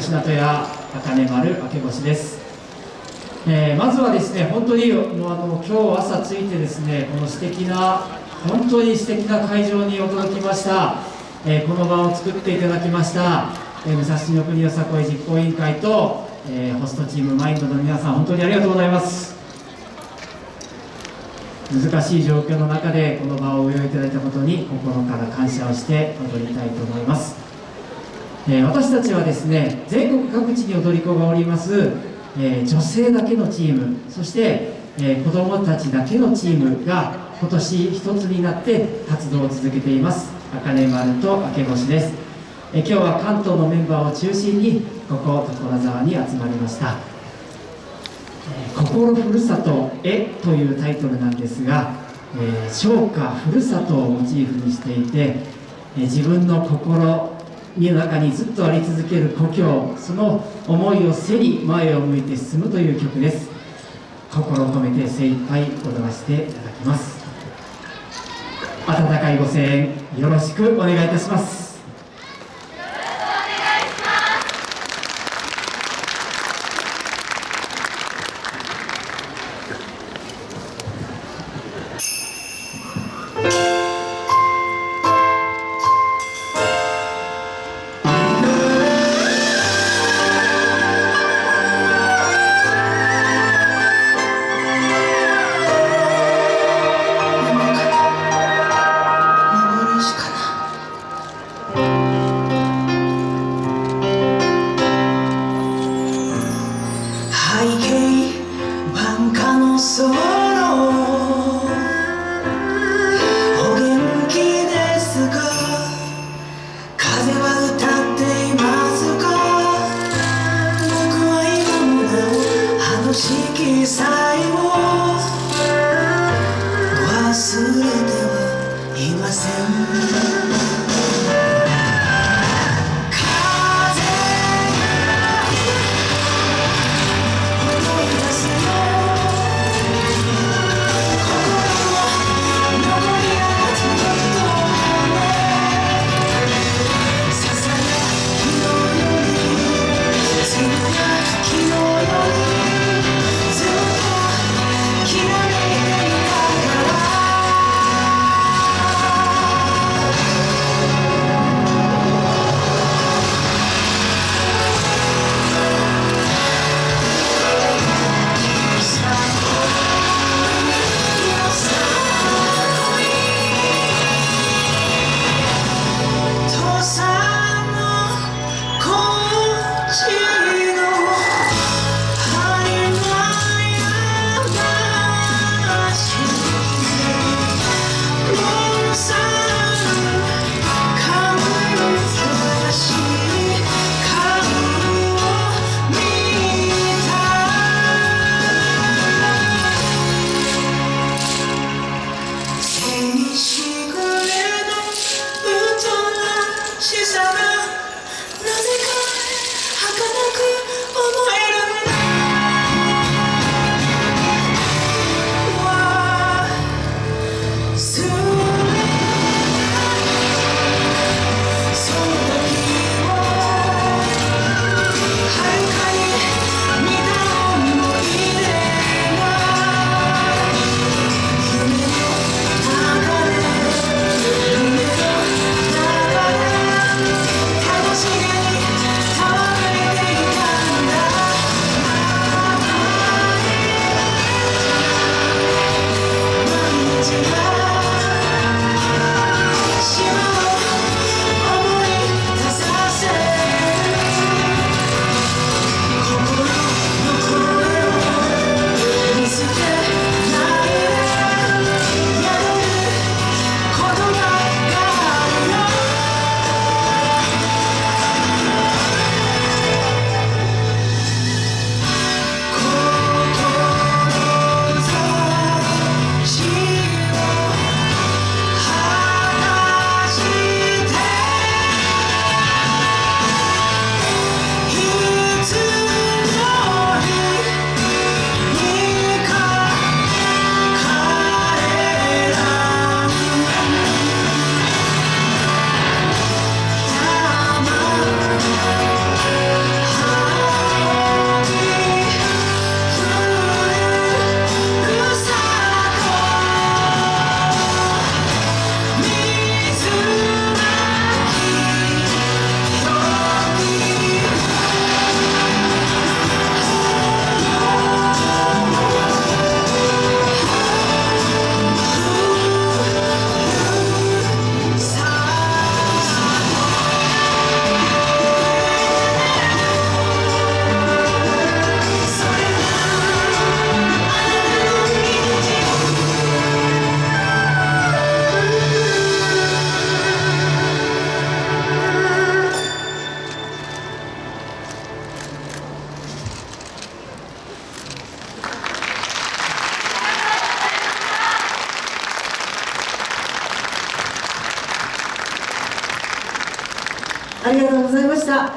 虫名とや茜丸明星です、えー、まずはですね本当にもうあの今日朝着いてですねこの素敵な本当に素敵な会場に驚きました、えー、この場を作っていただきました、えー、武蔵野国よさこい実行委員会と、えホストチームマインドの皆さん本当にありがとうございます。難しい状況の中でこの場をお用意いただいたことに心から感謝をして踊りたいと思います、え、私たちはですね全国各地に踊り子がおります、え、女性だけのチームそして、え、子どもたちだけのチームが今年一つになって活動を続けています。茜丸と明星です、え今日は関東のメンバーを中心にここ所沢に集まりました。心ふるさとへというタイトルなんですが、えー、唱歌ふるさとをモチーフにしていて、え、自分の心の中にずっとあり続ける故郷その思いを背に前を向いて進むという曲です。心を込めて精一杯踊らせていただきます。温かいご声援よろしくお願いいたします。きさえもがとうございました。